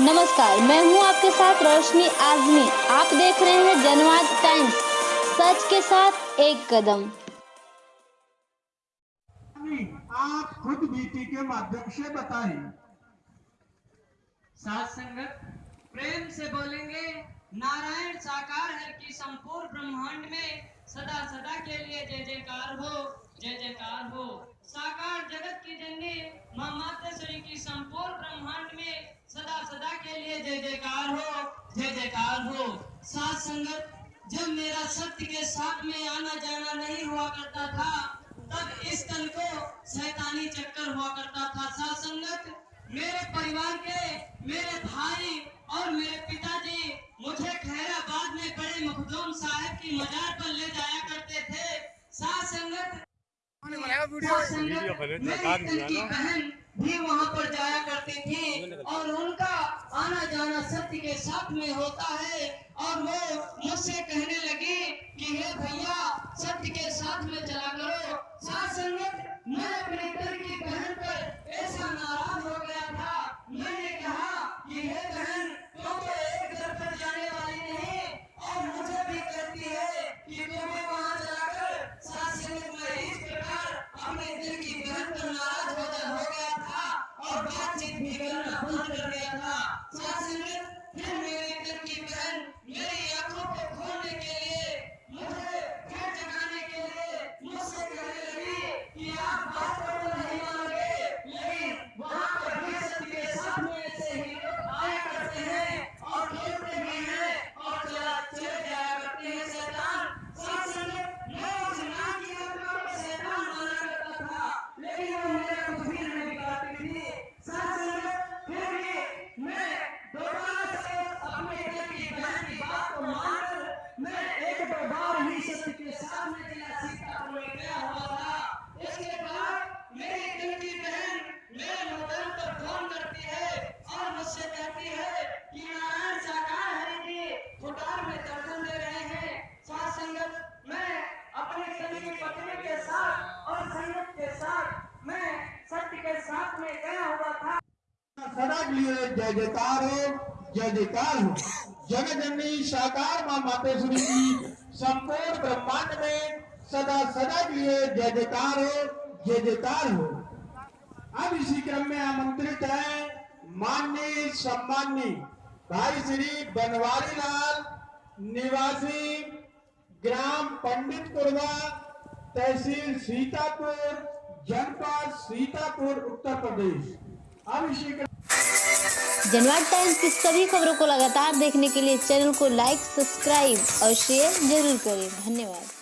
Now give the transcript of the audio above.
नमस्कार, मैं हूँ आपके साथ रोशनी आजमी। आप देख रहे हैं जनवाद टाइम्स, सच के साथ एक कदम। आप खुद बीटी के माध्यम से बताएँ। सात संगत, प्रेम से बोलेंगे, नारायण साकार हर की संपूर्ण ब्रह्मांड में सदा सदा के लिए जय जयकार हो, जय जयकार हो। साकार जगत की जननी माँ मातेश्वरी की संपूर्ण ब्रह्मांड में सदा के लिए जय जयकार हो, जय जयकार हो। सात संगत, जब मेरा सत्य के साथ में आना जाना नहीं हुआ करता था, तब इस तन को शैतानी चक्कर हुआ करता था। सात संगत, मेरे परिवार के, मेरे भाई और मेरे पिताजी मुझे खैराबाद में बड़े मखदूम साहब की मजार पर ले जाया करते थे सात संगत बहन भी वहाँ पर जाया करते थे और उनका आना जाना सत्य के साथ में होता है और वो मुझसे कहने लगी कि हे भैया सत्य के साथ में चला करो साथ संगत मैं अपने घर की बहन पर ऐसा नाराज़ हो गया था मैंने कहा कि हे बहन तुम तो एक घर पर जाने वाली नहीं और मुझे भी कहती है कि तुम्हें वहाँ जाकर साथ संगत मैं इस प्रकार अपने दिल की बहन पर नाराज़ हो जा हो गया था और बातचीत भी करना बंद कर दिया था साथ संगत फिर मेरे दिल की बहन मेरी आँखों को खोलने के लिए मुझे फिर जगाने के लिए मुझसे कहने लगी कि आप बात को तो नहीं मानोगे लेकिन वहाँ पर भी सत्य के साथ में ऐसे ही लोग आया करते हैं और खेलते भी हैं और चला चले जाया करते हैं शैतान साथ संगत मैं उस नाम की आत्मा को शैतान माना करता था लेकिन वो मेरा कुछ भी नहीं बिगाड़ती थी साथ संगत फिर भी मैं दोबारा से अपने दिल की बहन की बात को मानकर मैं एक दो बार ही सत्य के सामने जिला सीतापुर में गया हुआ था इसके बाद मेरी दिल की बहन मेरे मोबाइल पर फ़ोन करती है और मुझसे कहती है कि नारायण साकार हरि जी फुटार में दर्शन दे रहे हैं साथ संगत मैं अपने सभी की पत्नी के साथ और संगत के साथ मैं सत्य के साथ में गया हुआ था। सदा के लिए जय जयकार हो, जय जयकार हो। जगत जननी साकार माँ मातेश्वरी की संपूर्ण ब्रह्मांड में सदा सदा के लिए जय जयकार हो, जय जयकार हो। अब इसी क्रम में आमंत्रित है माननीय, सम्माननीय भाई श्री बनवारी लाल निवासी ग्राम पंडितपुरवा तहसील सीतापुर जनपद सीतापुर उत्तर प्रदेश। अभिषेक जनवाद टाइम्स की सभी खबरों को लगातार देखने के लिए चैनल को लाइक, सब्सक्राइब और शेयर ज़रूर करें। धन्यवाद।